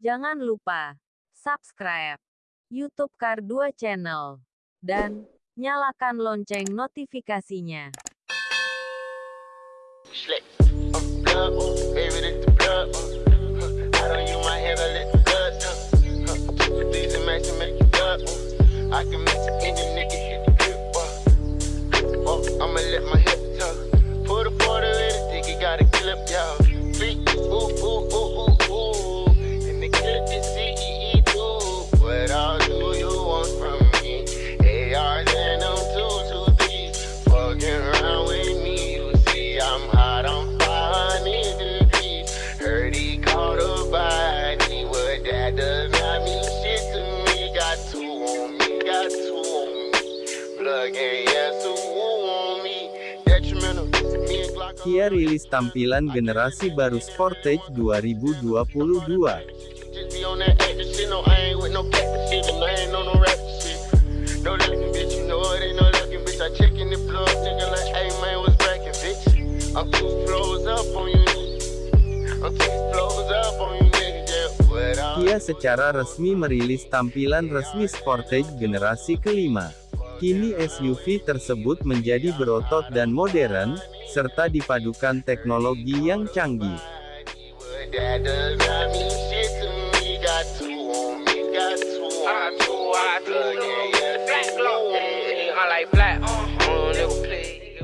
Jangan lupa subscribe YouTube Kar2 Channel dan nyalakan lonceng notifikasinya. Up on you, nigga, yeah. What up? Kia secara resmi merilis tampilan resmi Sportage generasi kelima. Kini SUV tersebut menjadi berotot dan modern, serta dipadukan teknologi yang canggih.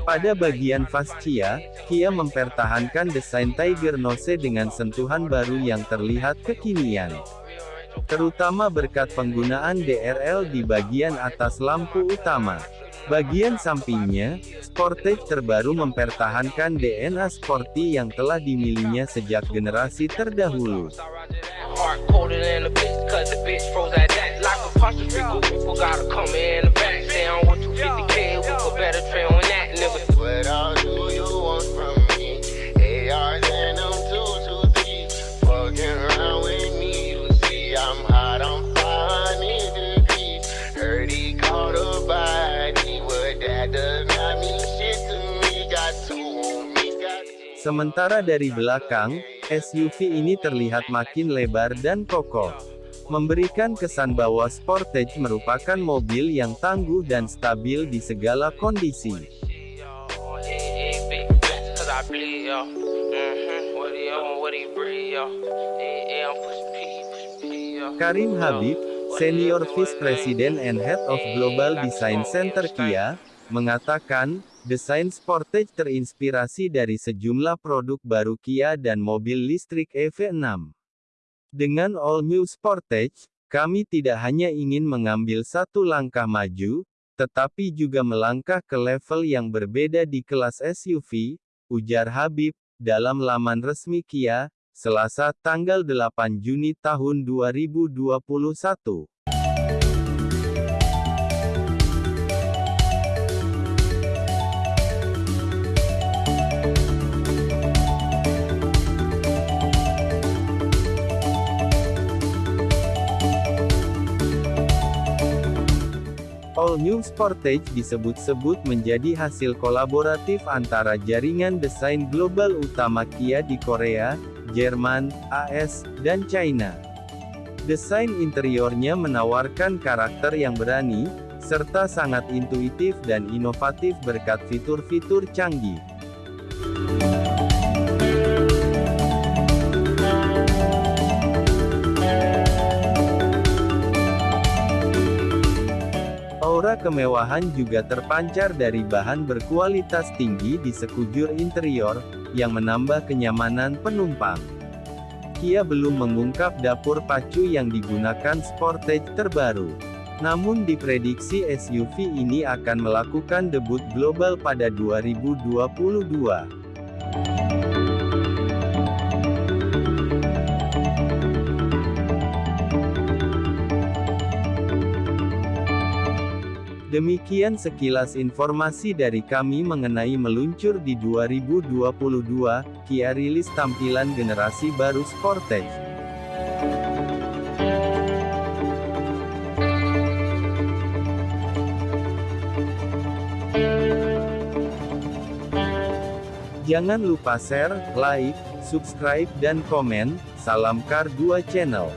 Pada bagian fascia, Kia mempertahankan desain Tiger Nose dengan sentuhan baru yang terlihat kekinian. Terutama berkat penggunaan DRL di bagian atas lampu utama. Bagian sampingnya, Sportage terbaru mempertahankan DNA sporty yang telah dimilikinya sejak generasi terdahulu. Sementara dari belakang, SUV ini terlihat makin lebar dan kokoh. Memberikan kesan bahwa Sportage merupakan mobil yang tangguh dan stabil di segala kondisi. Karim Habib, Senior Vice President and Head of Global Design Center Kia, mengatakan, desain Sportage terinspirasi dari sejumlah produk baru Kia dan mobil listrik EV6. Dengan All New Sportage, kami tidak hanya ingin mengambil satu langkah maju, tetapi juga melangkah ke level yang berbeda di kelas SUV, ujar Habib, dalam laman resmi Kia, Selasa tanggal 8 Juni tahun 2021. All New Sportage disebut-sebut menjadi hasil kolaboratif antara jaringan desain global utama Kia di Korea, Jerman, AS, dan China. Desain interiornya menawarkan karakter yang berani, serta sangat intuitif dan inovatif berkat fitur-fitur canggih. Aura kemewahan juga terpancar dari bahan berkualitas tinggi di sekujur interior, yang menambah kenyamanan penumpang. Kia belum mengungkap dapur pacu yang digunakan Sportage terbaru. Namun diprediksi SUV ini akan melakukan debut global pada 2022. Demikian sekilas informasi dari kami mengenai meluncur di 2022, Kia rilis tampilan generasi baru Sportage. Jangan lupa share, like, subscribe dan komen, Salam Kar 2 Channel.